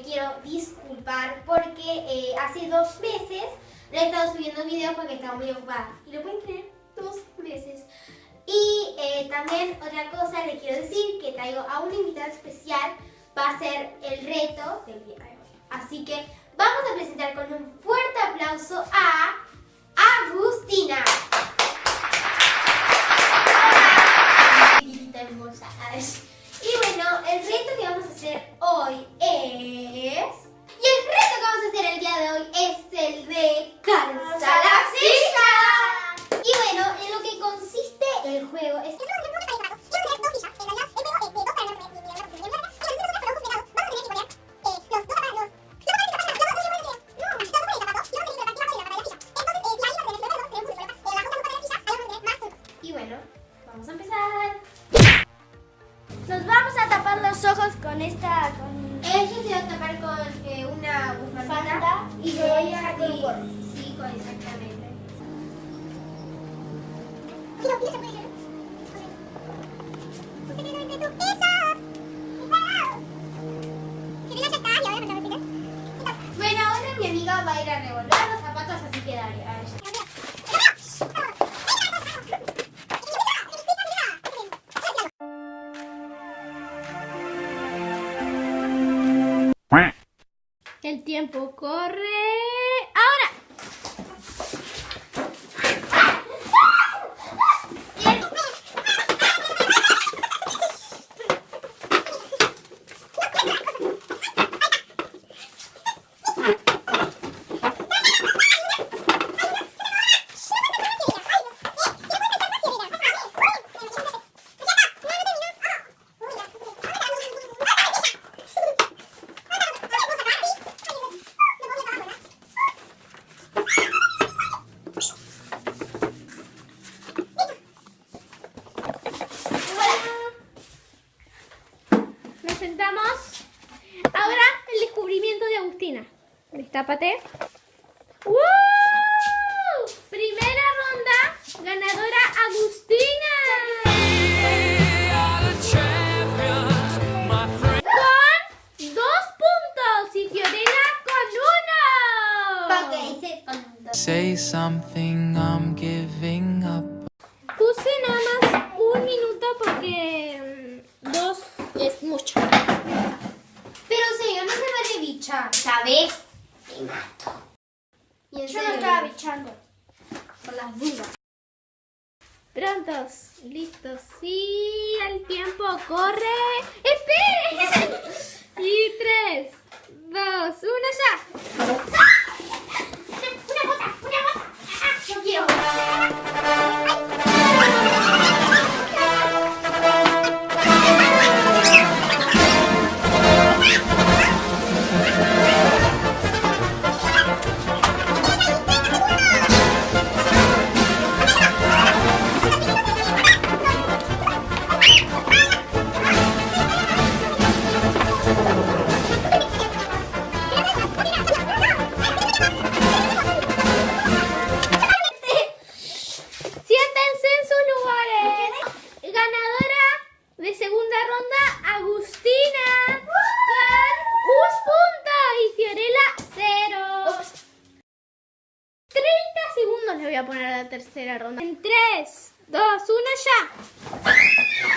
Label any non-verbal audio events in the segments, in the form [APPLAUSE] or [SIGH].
quiero disculpar porque eh, hace dos meses no he estado subiendo videos porque estaba muy ocupada. ¿Y lo pueden creer? Dos meses. Y eh, también otra cosa le quiero decir que traigo a una invitada especial, va a ser el reto del día de hoy. Así que vamos a presentar con un fuerte aplauso a Agustina. Hola. Y bueno, el reto que vamos a hacer hoy es día de hoy es el de calza la silla. Y bueno, en lo que consiste el juego es... Y bueno, vamos a empezar. Nos vamos a tapar los ojos con esta... Con... Se a tapar con por 5 exactamente. Bueno, ahora mi amiga va a ir a revolver los zapatos, así que dale, a ella. El tiempo corre. Nos sentamos. Ahora el descubrimiento de Agustina. Destápate. ¡Woo! Primera ronda. Ganadora Agustina. Con dos puntos. Y Fiorella con uno. Say something, I'm giving up. Puse nada más un minuto porque mm, dos es mucho. Pero serio, no se bichar, ¿sabes? Te mato. Y Yo no estaba bichando. Por las dudas. Prontos, listos. Sí, el tiempo corre. ¡Esperen! [LAUGHS] y tres, dos, uno, ya. Poner la tercera ronda. En 3, 2, 1, ya.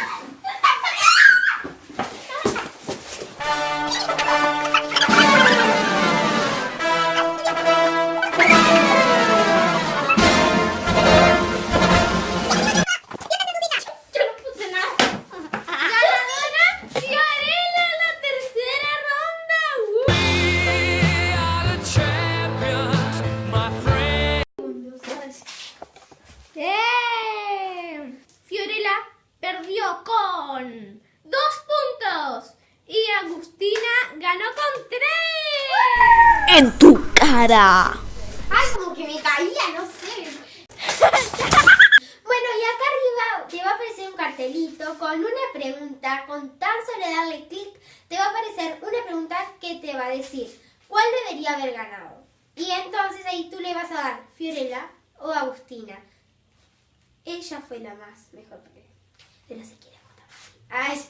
Con dos puntos y Agustina ganó con tres. En tu cara. Ay, como que me caía, no sé. [LAUGHS] bueno, y acá arriba te va a aparecer un cartelito con una pregunta. Con tan solo darle clic, te va a aparecer una pregunta que te va a decir cuál debería haber ganado. Y entonces ahí tú le vas a dar Fiorella o Agustina. Ella fue la más mejor, pero- pero se quiere as